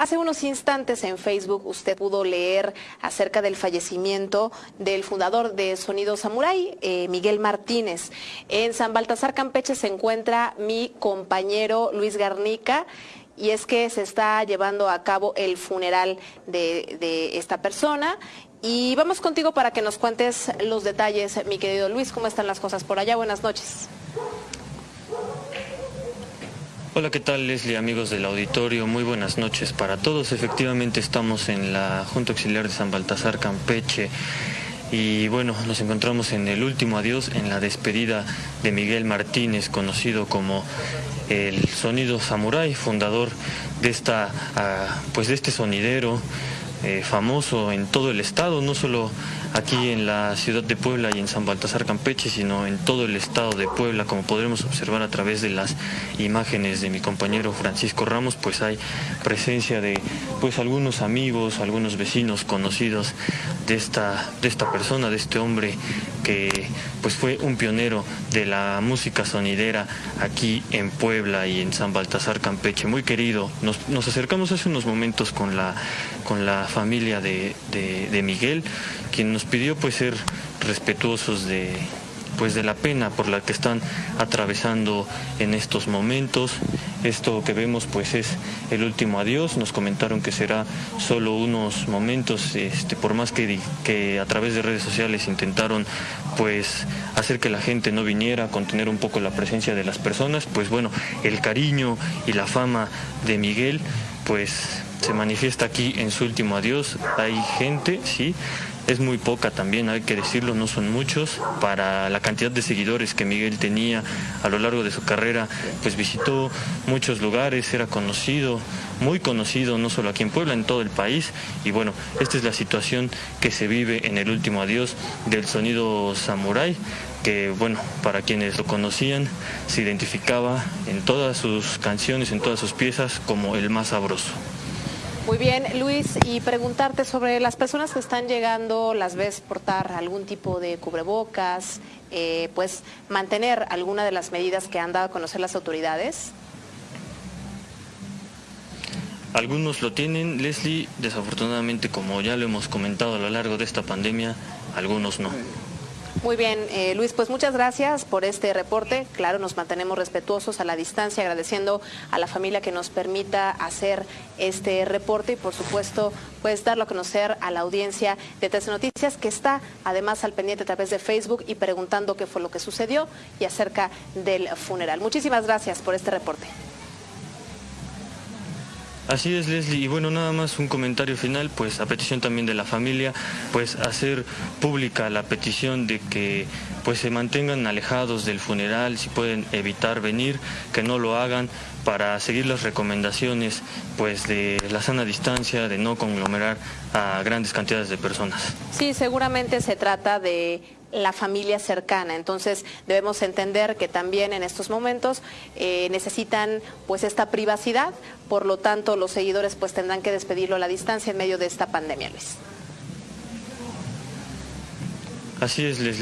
Hace unos instantes en Facebook usted pudo leer acerca del fallecimiento del fundador de Sonido Samurai, eh, Miguel Martínez. En San Baltasar Campeche se encuentra mi compañero Luis Garnica y es que se está llevando a cabo el funeral de, de esta persona. Y vamos contigo para que nos cuentes los detalles, mi querido Luis, cómo están las cosas por allá. Buenas noches. Hola, ¿qué tal Leslie, amigos del auditorio? Muy buenas noches para todos. Efectivamente estamos en la Junta Auxiliar de San Baltasar, Campeche. Y bueno, nos encontramos en el último adiós, en la despedida de Miguel Martínez, conocido como el Sonido Samurai, fundador de esta, ah, pues de este sonidero eh, famoso en todo el estado, no solo aquí en la ciudad de Puebla y en San Baltasar Campeche, sino en todo el estado de Puebla, como podremos observar a través de las imágenes de mi compañero Francisco Ramos, pues hay presencia de pues algunos amigos, algunos vecinos conocidos de esta, de esta persona, de este hombre que pues fue un pionero de la música sonidera aquí en Puebla y en San Baltasar Campeche, muy querido. Nos, nos acercamos hace unos momentos con la, con la familia de, de, Miguel, quien nos pidió pues ser respetuosos de, pues de la pena por la que están atravesando en estos momentos. Esto que vemos pues es el último adiós. Nos comentaron que será solo unos momentos, este, por más que, que a través de redes sociales intentaron pues hacer que la gente no viniera, contener un poco la presencia de las personas, pues bueno, el cariño y la fama de Miguel pues se manifiesta aquí en su último adiós. Hay gente, sí, es muy poca también, hay que decirlo, no son muchos. Para la cantidad de seguidores que Miguel tenía a lo largo de su carrera, pues visitó muchos lugares, era conocido, muy conocido, no solo aquí en Puebla, en todo el país. Y bueno, esta es la situación que se vive en el último adiós del sonido samurai que bueno, para quienes lo conocían, se identificaba en todas sus canciones, en todas sus piezas, como el más sabroso. Muy bien, Luis, y preguntarte sobre las personas que están llegando, las ves portar algún tipo de cubrebocas, eh, pues mantener alguna de las medidas que han dado a conocer las autoridades. Algunos lo tienen, Leslie, desafortunadamente como ya lo hemos comentado a lo largo de esta pandemia, algunos no. Muy bien, eh, Luis, pues muchas gracias por este reporte. Claro, nos mantenemos respetuosos a la distancia, agradeciendo a la familia que nos permita hacer este reporte y, por supuesto, pues darlo a conocer a la audiencia de Tres Noticias, que está además al pendiente a través de Facebook y preguntando qué fue lo que sucedió y acerca del funeral. Muchísimas gracias por este reporte. Así es, Leslie. Y bueno, nada más un comentario final, pues a petición también de la familia, pues hacer pública la petición de que pues se mantengan alejados del funeral, si pueden evitar venir, que no lo hagan para seguir las recomendaciones pues de la sana distancia, de no conglomerar a grandes cantidades de personas. Sí, seguramente se trata de la familia cercana. Entonces debemos entender que también en estos momentos eh, necesitan pues esta privacidad, por lo tanto los seguidores pues tendrán que despedirlo a la distancia en medio de esta pandemia, Luis. Así es, Leslie.